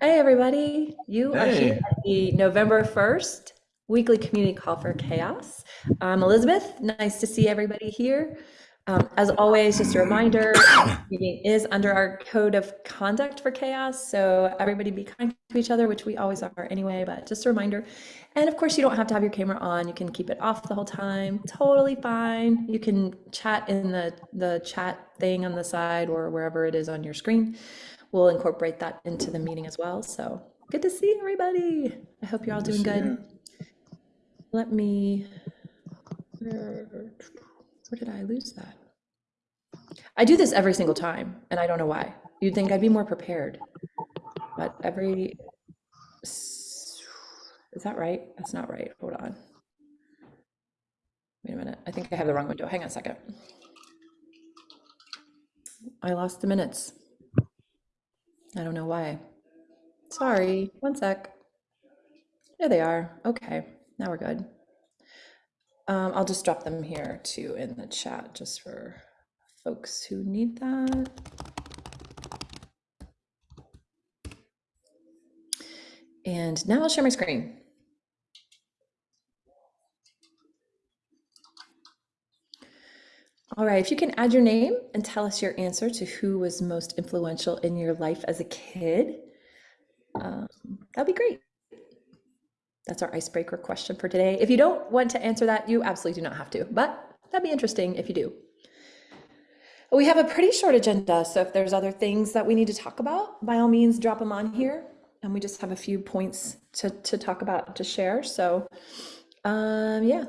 Hey, everybody. You are here at the November 1st weekly community call for CHAOSS. I'm Elizabeth. Nice to see everybody here. Um, as always, just a reminder, meeting is under our code of conduct for CHAOSS. So everybody be kind to each other, which we always are anyway, but just a reminder. And of course, you don't have to have your camera on. You can keep it off the whole time. Totally fine. You can chat in the, the chat thing on the side or wherever it is on your screen. We'll incorporate that into the meeting as well. So good to see everybody. I hope you're all doing good. you. Let me, where, where did I lose that? I do this every single time and I don't know why. You'd think I'd be more prepared, but every, is that right? That's not right. Hold on. Wait a minute. I think I have the wrong window. Hang on a second. I lost the minutes. I don't know why. Sorry, one sec. There they are. Okay, now we're good. Um, I'll just drop them here too in the chat just for folks who need that. And now I'll share my screen. All right, if you can add your name and tell us your answer to who was most influential in your life as a kid, um, that'd be great. That's our icebreaker question for today. If you don't want to answer that, you absolutely do not have to, but that'd be interesting if you do. We have a pretty short agenda, so if there's other things that we need to talk about, by all means, drop them on here. And we just have a few points to, to talk about, to share. So, um, yeah.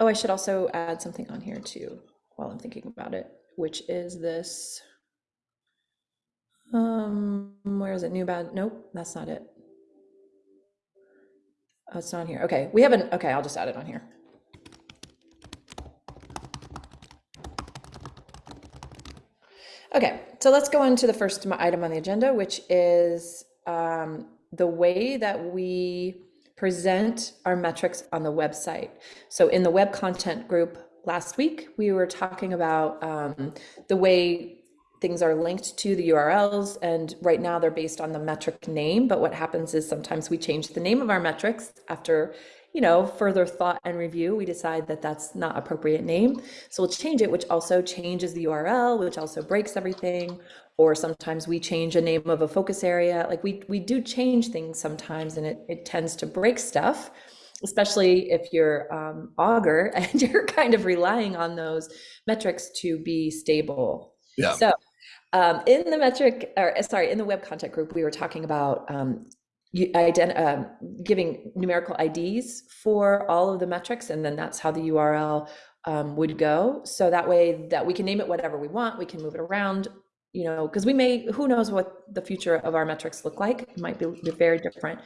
Oh, I should also add something on here too, while I'm thinking about it, which is this. Um, where is it? New bad? Nope, that's not it. Oh, it's not here. Okay, we haven't, okay, I'll just add it on here. Okay, so let's go on to the first item on the agenda, which is um, the way that we present our metrics on the website. So in the web content group last week, we were talking about um, the way things are linked to the URLs, and right now they're based on the metric name. But what happens is sometimes we change the name of our metrics after, you know, further thought and review. We decide that that's not appropriate name, so we'll change it, which also changes the URL, which also breaks everything. Or sometimes we change a name of a focus area. Like we we do change things sometimes, and it it tends to break stuff especially if you're um, Augur and you're kind of relying on those metrics to be stable. Yeah, So um, in the metric, or uh, sorry, in the web content group, we were talking about um, um, giving numerical IDs for all of the metrics, and then that's how the URL um, would go. So that way, that we can name it whatever we want, we can move it around, you know, because we may, who knows what the future of our metrics look like? It might be very different.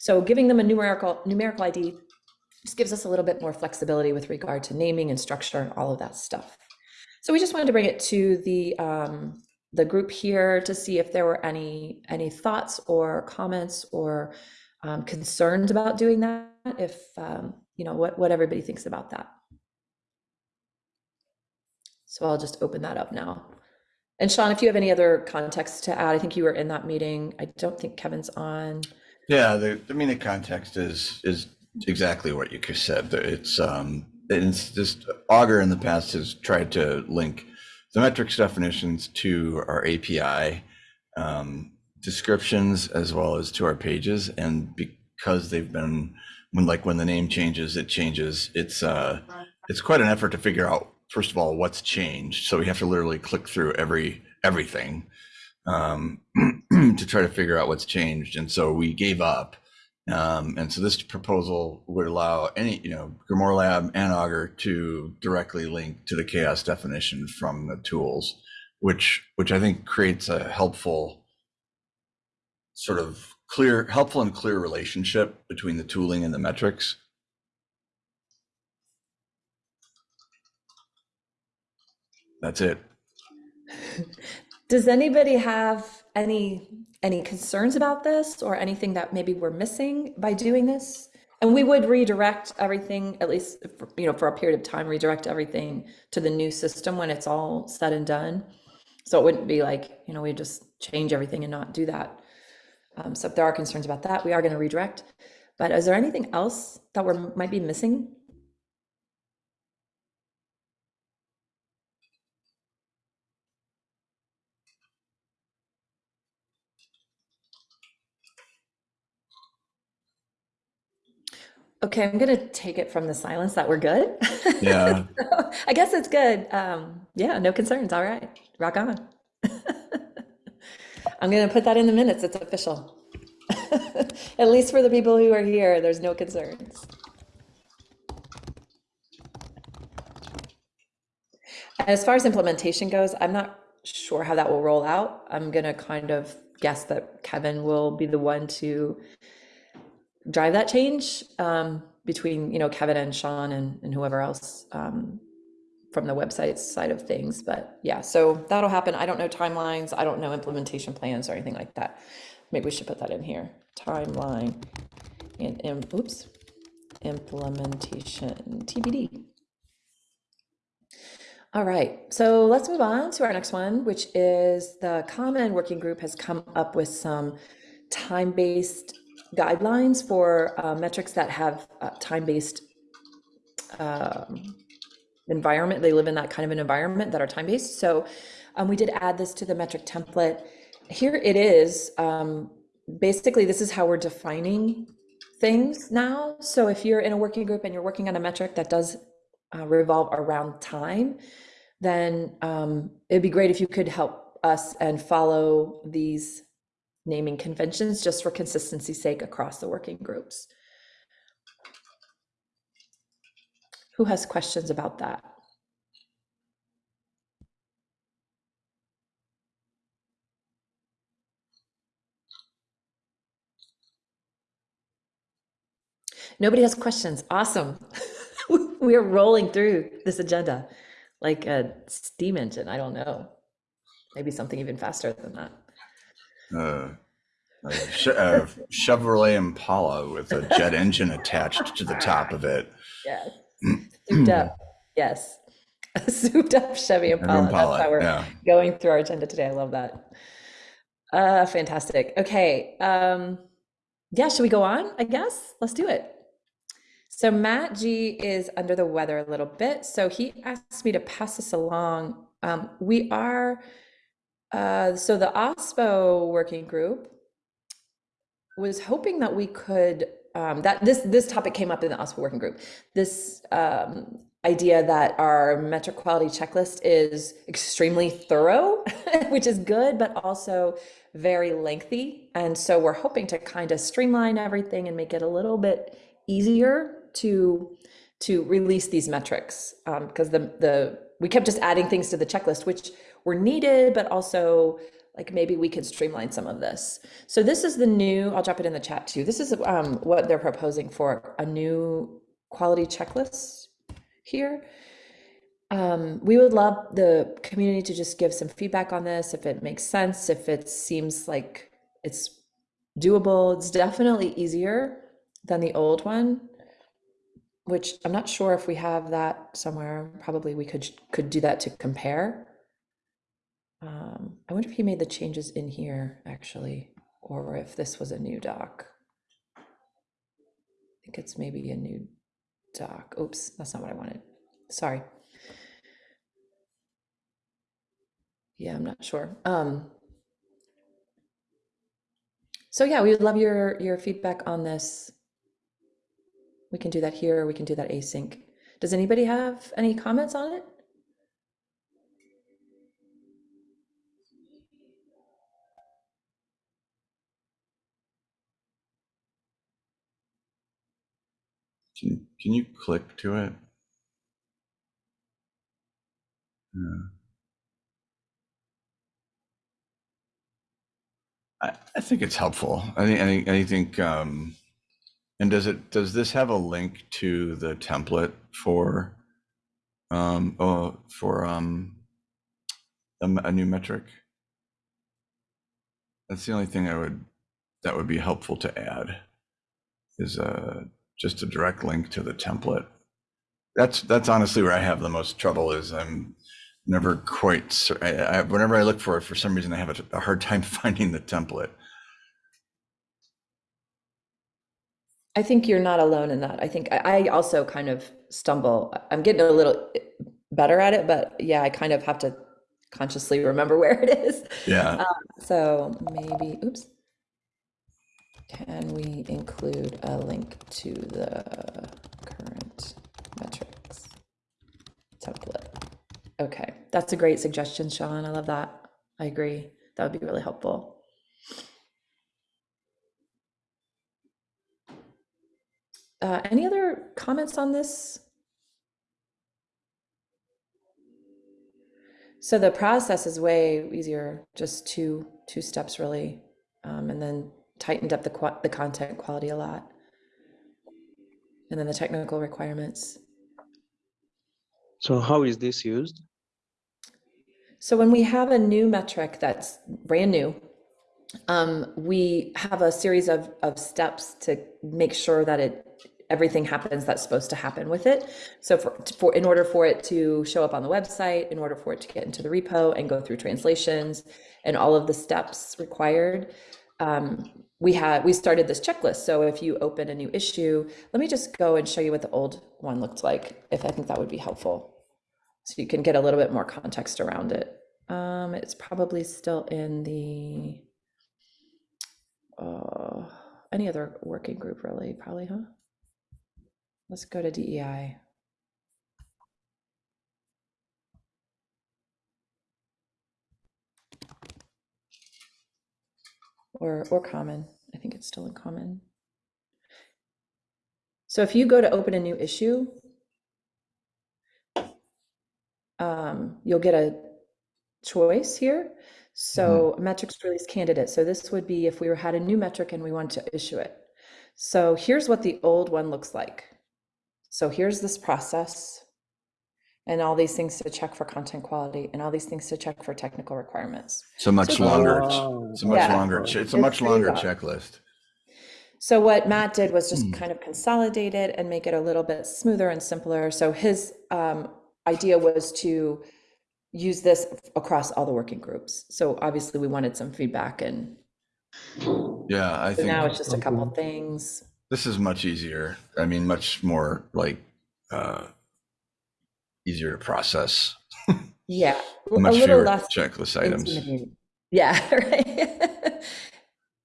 So giving them a numerical numerical ID just gives us a little bit more flexibility with regard to naming and structure and all of that stuff. So we just wanted to bring it to the um, the group here to see if there were any any thoughts or comments or um, concerns about doing that. If um, you know what what everybody thinks about that. So I'll just open that up now. And Sean, if you have any other context to add, I think you were in that meeting. I don't think Kevin's on. Yeah. The, I mean, the context is is exactly what you said. It's um, it's just Augur in the past has tried to link the metrics definitions to our API um, descriptions as well as to our pages, and because they've been when like when the name changes, it changes. It's uh, it's quite an effort to figure out first of all what's changed. So we have to literally click through every everything um, to try to figure out what's changed. And so we gave up. Um, and so this proposal would allow any, you know, Grimoire Lab and Augur to directly link to the CHAOSS definition from the tools, which which I think creates a helpful sort of clear, helpful and clear relationship between the tooling and the metrics. That's it. Does anybody have any any concerns about this or anything that maybe we're missing by doing this? And we would redirect everything, at least, for, you know, for a period of time, redirect everything to the new system when it's all said and done. So it wouldn't be like, you know, we just change everything and not do that. Um, so if there are concerns about that, we are going to redirect. But is there anything else that we're might be missing? Okay, I'm gonna take it from the silence that we're good. Yeah. So, I guess it's good. Um, yeah, no concerns. All right, rock on. I'm gonna put that in the minutes. It's official. At least for the people who are here, there's no concerns. As far as implementation goes, I'm not sure how that will roll out. I'm gonna kind of guess that Kevin will be the one to drive that change um, between, you know, Kevin and Sean and, and whoever else um, from the website side of things. But yeah, so that'll happen. I don't know timelines. I don't know implementation plans or anything like that. Maybe we should put that in here. Timeline and, and oops, implementation TBD. All right, so let's move on to our next one, which is the Common Working Group has come up with some time-based guidelines for uh, metrics that have uh, time-based um, environment. They live in that kind of an environment that are time-based. So um, we did add this to the metric template. Here it is. Um, basically, this is how we're defining things now. So if you're in a working group and you're working on a metric that does uh, revolve around time, then um, it'd be great if you could help us and follow these naming conventions just for consistency's sake across the working groups. Who has questions about that? Nobody has questions. Awesome. we are rolling through this agenda like a steam engine. I don't know. Maybe something even faster than that. Uh, a a Chevrolet Impala with a jet engine attached to the top of it. Yes. Souped up. Yes. A souped up Chevy Impala. Impala, That's how we're yeah. going through our agenda today. I love that. Uh, fantastic. Okay. Um, yeah, should we go on? I guess. Let's do it. So Matt G is under the weather a little bit, so he asked me to pass this along. Um, we are uh, so the OSPO working group was hoping that we could um, that this this topic came up in the OSPO working group. This um, idea that our metric quality checklist is extremely thorough, which is good, but also very lengthy. And so we're hoping to kind of streamline everything and make it a little bit easier to to release these metrics because the the we kept just adding things to the checklist, which were needed, but also like maybe we could streamline some of this. So this is the new, I'll drop it in the chat too. This is um, what they're proposing for a new quality checklist here. Um, we would love the community to just give some feedback on this, if it makes sense, if it seems like it's doable. It's definitely easier than the old one, which I'm not sure if we have that somewhere. Probably we could could do that to compare. Um, I wonder if he made the changes in here actually, or if this was a new doc. I think it's maybe a new doc. Oops, that's not what I wanted. Sorry. Yeah, I'm not sure. Um, so yeah, we would love your your feedback on this. We can do that here, we can do that async. Does anybody have any comments on it? Can, can you click to it? Yeah. I, I think it's helpful. I think, I think, um, and does it, does this have a link to the template for, um, oh, for, um, a, a new metric? That's the only thing I would, that would be helpful to add is, uh, just a direct link to the template. That's, that's honestly where I have the most trouble is I'm never quite, I, I, whenever I look for it, for some reason I have a, a hard time finding the template. I think you're not alone in that. I think I, I also kind of stumble. I'm getting a little better at it, but yeah, I kind of have to consciously remember where it is. Yeah. Um, so maybe, oops. Can we include a link to the current metrics template? Okay, that's a great suggestion, Sean. I love that. I agree. That would be really helpful. Uh, any other comments on this? So the process is way easier, just two two steps really, um, and then tightened up the the content quality a lot, and then the technical requirements. So how is this used? So when we have a new metric that's brand new, um, we have a series of, of steps to make sure that it everything happens that's supposed to happen with it. So for, for in order for it to show up on the website, in order for it to get into the repo and go through translations and all of the steps required, um, we had we started this checklist. So if you open a new issue, let me just go and show you what the old one looked like. If I think that would be helpful, so you can get a little bit more context around it. Um, it's probably still in the uh, any other working group, really, probably, huh? Let's go to DEI. Or, or common. I think it's still in common. So if you go to open a new issue, um, you'll get a choice here. So metrics release candidate. So this would be if we were had a new metric and we want to issue it. So here's what the old one looks like. So here's this process and all these things to check for content quality and all these things to check for technical requirements. It's a much So- longer, Wow. it's a much Yeah. longer, ch- it's a much longer long. checklist. So what Matt did was just Hmm. kind of consolidate it and make it a little bit smoother and simpler. So his um, idea was to use this across all the working groups. So obviously we wanted some feedback and Yeah, I so now it's just a couple things. this is much easier. I mean, much more like, uh, easier to process, Yeah, a much little fewer less checklist items. Yeah, right.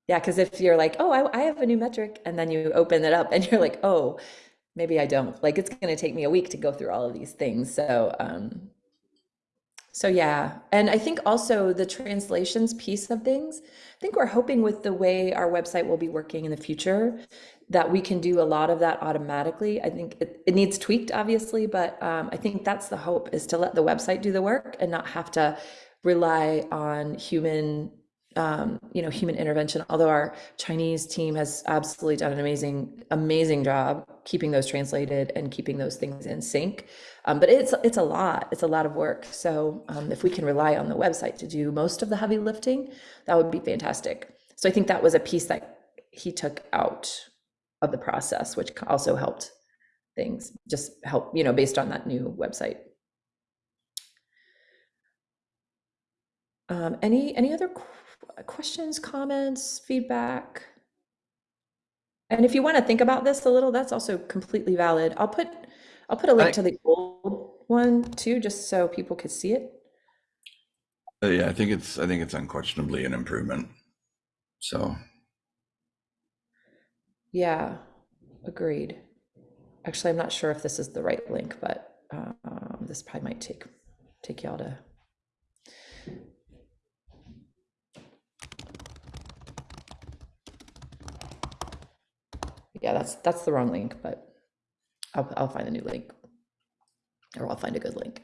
Yeah, because if you're like, oh, I, I have a new metric, and then you open it up and you're like, oh, maybe I don't. Like it's going to take me a week to go through all of these things. So, um, so yeah, and I think also the translations piece of things. I think we're hoping with the way our website will be working in the future that we can do a lot of that automatically. I think it, it needs tweaked, obviously, but um, I think that's the hope is to let the website do the work and not have to rely on human um, you know, human intervention, although our Chinese team has absolutely done an amazing, amazing job keeping those translated and keeping those things in sync. Um, but it's it's a lot. It's a lot of work. So um, if we can rely on the website to do most of the heavy lifting, that would be fantastic. So I think that was a piece that he took out of the process, which also helped things just help, you know, based on that new website. Um, any any other qu- questions, comments, feedback? And if you want to think about this a little, that's also completely valid. I'll put I'll put a link I- to the old one too, just so people could see it. Uh, yeah, I think it's, I think it's unquestionably an improvement. So, Yeah, agreed. Actually, I'm not sure if this is the right link, but um, this probably might take take y'all to. Yeah, that's that's the wrong link, but I'll I'll find a new link, or I'll find a good link.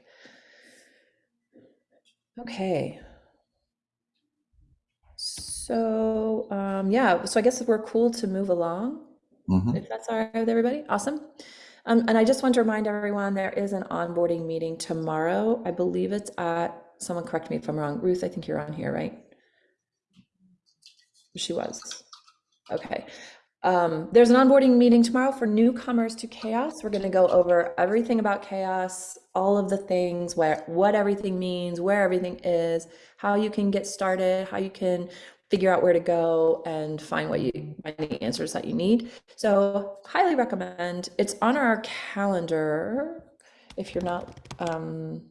Okay. So, um, yeah, so I guess we're cool to move along, mhm. if that's all right with everybody. Awesome. Um, and I just want to remind everyone, there is an onboarding meeting tomorrow. I believe it's at, someone correct me if I'm wrong. Ruth, I think you're on here, right? She was. Okay. Um, there's an onboarding meeting tomorrow for newcomers to CHAOSS. We're going to go over everything about CHAOSS, all of the things, where what everything means, where everything is, how you can get started, how you can figure out where to go and find what you find the answers that you need. So highly recommend. It's on our calendar. If you're not um,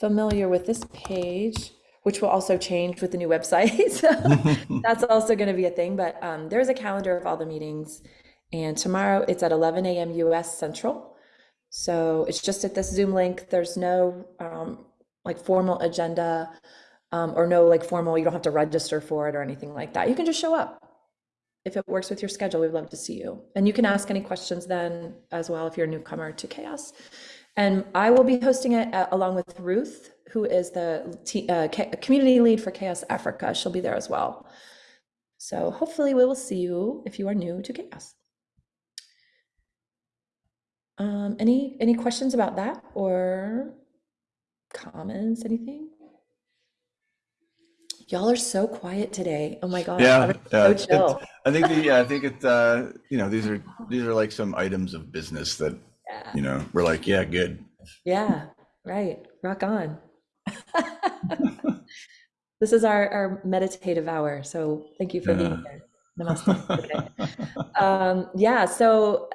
familiar with this page, which will also change with the new website. so that's also going to be a thing. But um, there's a calendar of all the meetings. And tomorrow it's at 11 a.m. US Central. So it's just at this Zoom link. There's no um, like formal agenda um, or no like formal, you don't have to register for it or anything like that. You can just show up. If it works with your schedule, we'd love to see you. And you can ask any questions then as well if you're a newcomer to CHAOSS. And I will be hosting it uh, along with Ruth, who is the t- uh, community lead for CHAOSS Africa. She'll be there as well. So hopefully we will see you if you are new to CHAOSS. Um, any any questions about that or comments? Anything? Y'all are so quiet today. Oh my god. Yeah, so uh, chill. I think the yeah, I think it. Uh, you know, these are these are like some items of business that Yeah. you know we're like, yeah, good. Yeah, right. Rock on. this is our, our meditative hour. So thank you for being here. Namaste. Okay. Um, yeah. So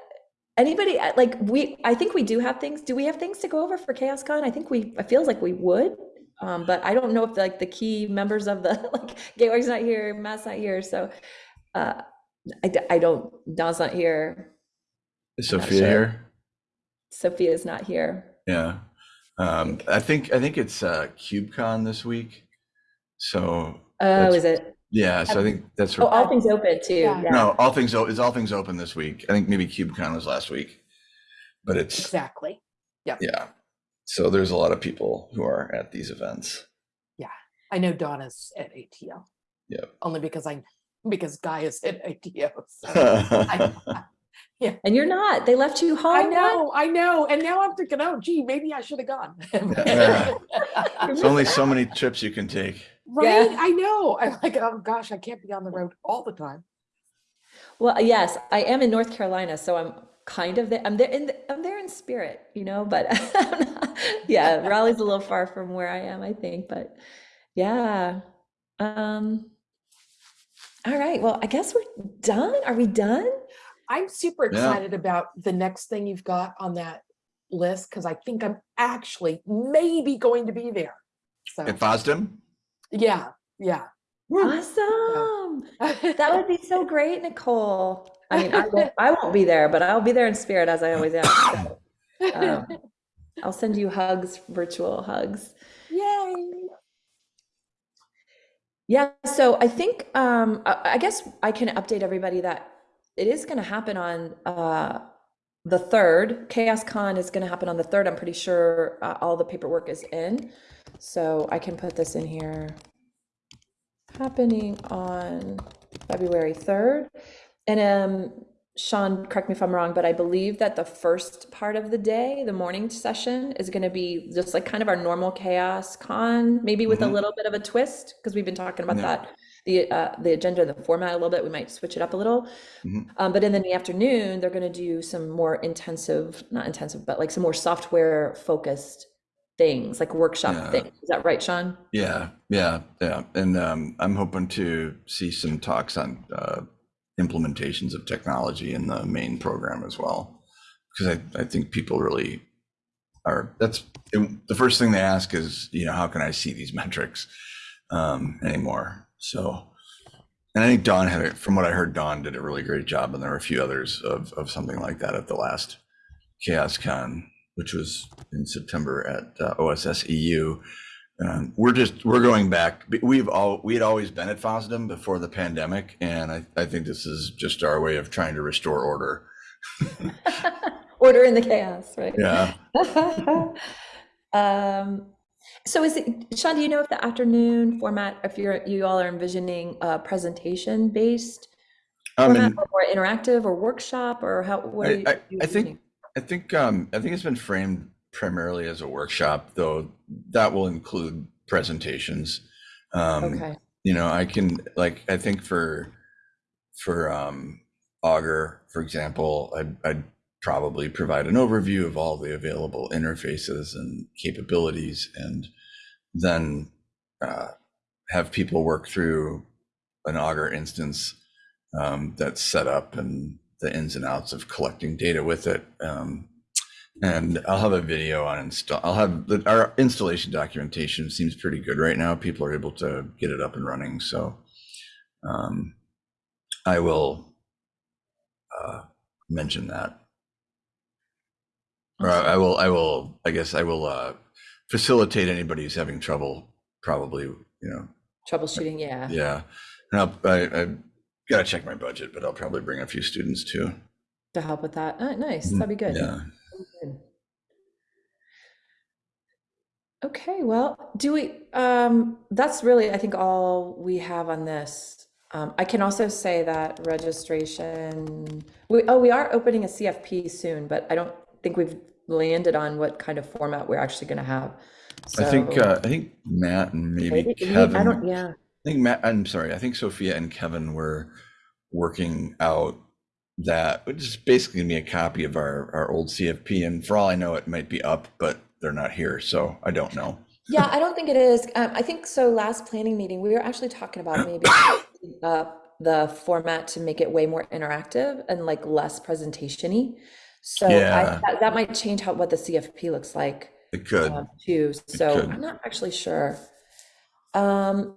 anybody uh, like we, I think we do have things. Do we have things to go over for CHAOSScon? I think we, it feels like we would. Um, but I don't know if like the key members of the like Gateway's not here, Matt's not here. So uh, I, I don't, Don's not here. Is Sophia sure. here? Sophia's not here. Yeah. Um, I think I think it's uh, KubeCon this week. So Oh, is it? yeah, so I think that's Oh, all things open too. Yeah. Yeah. no all things o- is all things open this week. I think maybe KubeCon was last week, but it's Exactly. yeah. Yeah. So there's a lot of people who are at these events. Yeah, I know Donna's at ATL. Yeah. Only because I because Guy is at ATO. So I, And you're not. They left you home. I What? know, I know. And now I'm thinking, oh gee, maybe I should have gone. Yeah. There's only so many trips you can take. right? I know. I'm like, oh gosh, I can't be on the road all the time. Well, yes, I am in North Carolina, so I'm kind of there. I'm there in the, I'm there in spirit, you know, but yeah, Raleigh's a little far from where I am, I think, but yeah. Um all right. Well, I guess we're done. Are we done? I'm super Yeah. excited about the next thing you've got on that list because I think I'm actually maybe going to be there. So At FOSDEM? yeah, yeah. Awesome. That would be so great, Nicole. I mean, I won't, I won't be there, but I'll be there in spirit as I always am. So, um, I'll send you hugs, virtual hugs. Yay. Yeah, so I think um I, I guess I can update everybody that it is going to happen on uh the third. CHAOSScon is going to happen on the third. I'm pretty sure uh, all the paperwork is in, so I can put this in here. Happening on February third, and um Sean, correct me if I'm wrong, but I believe that the first part of the day, the morning session, is going to be just like kind of our normal CHAOSScon, maybe with a Mhm. little bit of a twist, because we've been talking about Yeah. that, the uh, the agenda, the format a little bit. We might switch it up a little. Mhm. Um, but in the afternoon, they're going to do some more intensive, not intensive, but like some more software focused things, like workshop Yeah. things. Is that right, Sean? Yeah, yeah, yeah. And um, I'm hoping to see some talks on uh, implementations of technology in the main program as well. Because I, I think people really are, that's the first thing they ask is, you know, how can I see these metrics um, anymore? So, and I think Don had, it from what I heard, Don did a really great job. And there were a few others of, of something like that at the last CHAOSScon, which was in September at uh, OSS EU. Um, we're just we're going back. We've all we had always been at FOSDEM before the pandemic, and I, I think this is just our way of trying to restore order. Order in the chaos, right? Yeah. um, so is it, Sean, do you know if the afternoon format, if you're, you all are envisioning a presentation based Um, format or more interactive or workshop or how, what I- are you? I- I think- I think um, I think it's been framed primarily as a workshop, though that will include presentations. Um, Okay, you know i can like i think for for um augur for example i'd, I'd probably provide an overview of all the available interfaces and capabilities and then uh, have people work through an Augur instance um, that's set up and the ins and outs of collecting data with it. Um, and I'll have a video on install. I'll have the, our installation documentation seems pretty good right now. People are able to get it up and running. So um, I will uh, mention that. Or I I will, I will, I guess I will uh, facilitate anybody who's having trouble, probably, you know, Troubleshooting, yeah. yeah. And I'll, I, I gotta check my budget, but I'll probably bring a few students too. To help with that. Oh, nice. That'd be good. Yeah. Good. Okay, well, do we, um, that's really, I think, all we have on this. Um, I can also say that registration, we, oh, we are opening a CFP soon, but I don't think we've landed on what kind of format we're actually gonna have. I think, uh, I think Matt and maybe maybe- Kevin. I don't, yeah, I think Matt, I'm sorry, I think Sophia and Kevin were working out that, which is basically gonna be a copy of our, our old CFP. And for all I know, it might be up, but they're not here, so I don't know. yeah, I don't think it is. Um, I think so last planning meeting, we were actually talking about maybe changing up the format to make it way more interactive and like less presentation-y. So I, that, that might change how, what the CFP looks like. It could. um, too, so could. I'm not actually sure. Um,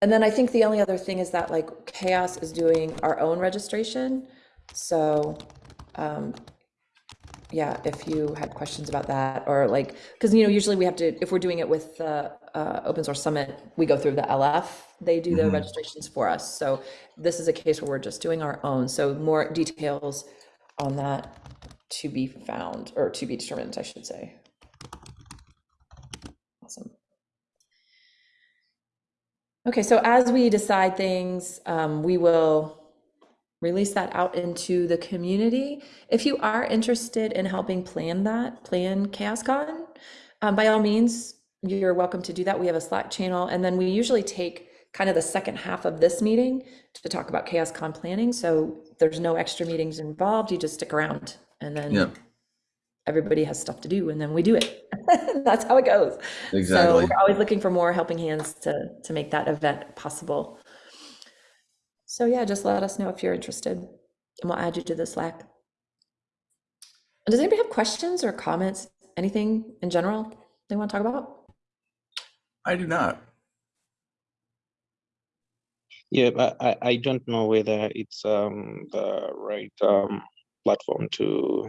and then I think the only other thing is that like CHAOSS is doing our own registration, so, um, yeah, if you had questions about that, or like, because, you know, usually we have to, if we're doing it with the, uh, Open Source Summit, we go through the LF, they do the Mhm. registrations for us, so this is a case where we're just doing our own, so more details on that to be found, or to be determined, I should say. Awesome. Okay, so as we decide things, um, we will release that out into the community. If you are interested in helping plan that, plan CHAOSScon, um, by all means, you're welcome to do that. We have a Slack channel, and then we usually take kind of the second half of this meeting to talk about CHAOSScon planning. So there's no extra meetings involved. You just stick around, and then Yep, everybody has stuff to do, and then we do it. That's how it goes. exactly. So we're always looking for more helping hands to, to make that event possible. So yeah, just let us know if you're interested and we'll add you to the Slack. Does anybody have questions or comments, anything in general they want to talk about? I do not. Yeah, but I, I don't know whether it's um the right um platform to,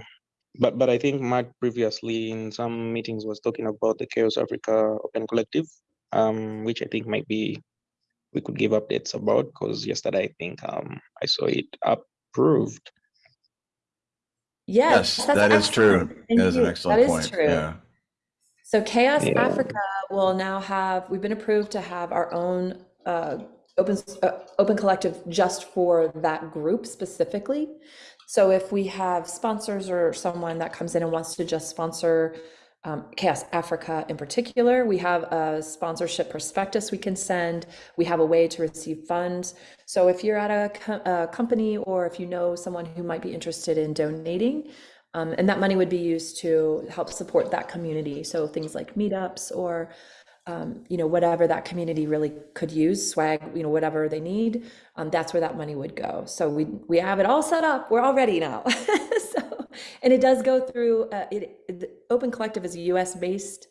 but but I think Matt previously in some meetings was talking about the CHAOSS Africa Open Collective, um, which I think might be we could give updates about because yesterday I think um I saw it approved. Yes, Yes, that's true. That is an you. excellent That is point. true. Yeah. So CHAOSS Yeah. Africa will now have, we've been approved to have our own uh, open, uh, open collective just for that group specifically. So if we have sponsors or someone that comes in and wants to just sponsor um, CHAOSS Africa in particular, we have a sponsorship prospectus we can send. We have a way to receive funds. So if you're at a, co- a company or if you know someone who might be interested in donating, um, and that money would be used to help support that community. So things like meetups or, um, you know, whatever that community really could use, swag, you know, whatever they need, um, that's where that money would go. So we we have it all set up. We're all ready now. so, and it does go through. Uh, it, Open Collective is a U.S. based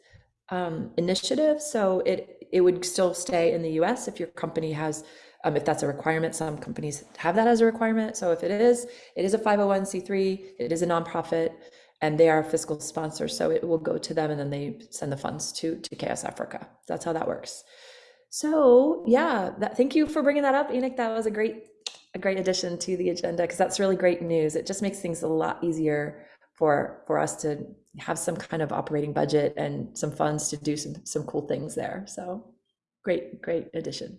um, initiative, so it it would still stay in the U.S. if your company has. Um, if that's a requirement, some companies have that as a requirement. So if it is, it is a 501c3, it is a nonprofit, and they are a fiscal sponsor. So it will go to them and then they send the funds to, to CHAOSS Africa. That's how that works. So yeah, that, thank you for bringing that up, Enoch. That was a great, a great addition to the agenda because that's really great news. It just makes things a lot easier for, for us to have some kind of operating budget and some funds to do some, some cool things there. So great, great addition.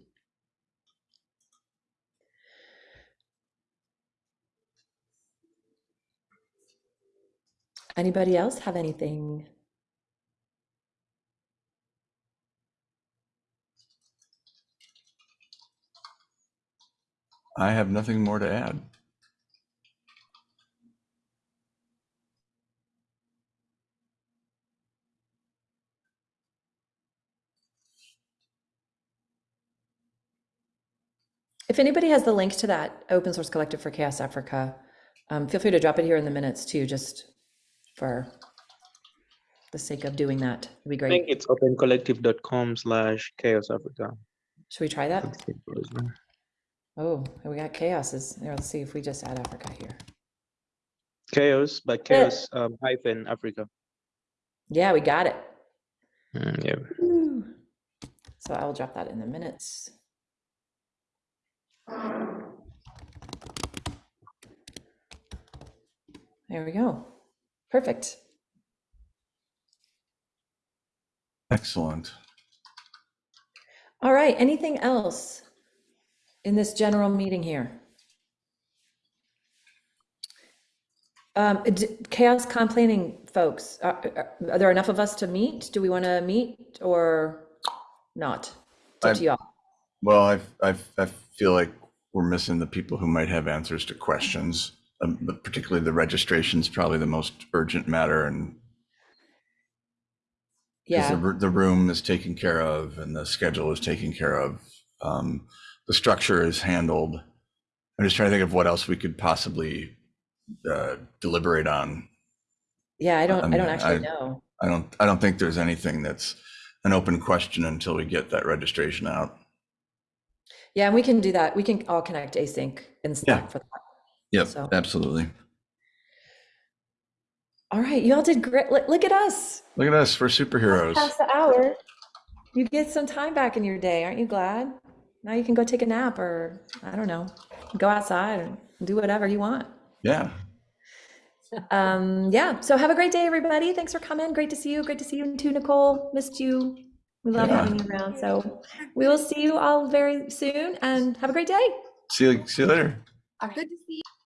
Anybody else have anything? I have nothing more to add. If anybody has the link to that open source collective for CHAOSS Africa, um, feel free to drop it here in the minutes too, just for the sake of doing that. It'd be great. I think it's opencollective.com slash chaos Africa. Should we try that? It's simple as well. Oh, we got chaoses. Here, let's see if we just add Africa here. Chaos, but chaos um, hyphen Africa. Yeah, we got it. Mm, yeah. Woo. So I will drop that in the minutes. There we go. Perfect. Excellent. All right, anything else in this general meeting here? Um, CHAOSScon planning folks, are, are- there enough of us to meet? Do we want to meet or not? Up to y'all. Well, I, I, I feel like we're missing the people who might have answers to questions, um, but particularly the registration is probably the most urgent matter and Yeah. the, the room is taken care of and the schedule is taken care of. Um, the structure is handled. I'm just trying to think of what else we could possibly uh, deliberate on. Yeah, I don't, I mean, don't actually I- know. I don't, I don't think there's anything that's an open question until we get that registration out. Yeah, and we can do that. We can all connect async and Slack for that. Yep, So- absolutely. All right, you all did great. Look, look at us. Look at us, we're superheroes. Past the hour. You get some time back in your day, aren't you glad? Now you can go take a nap or, I don't know, go outside and do whatever you want. Yeah. Um, yeah, so have a great day, everybody. Thanks for coming. Great to see you. Great to see you too, Nicole. Missed you. We love Yeah. having you around. So we will see you all very soon and have a great day. See you, see you later. Good to see you.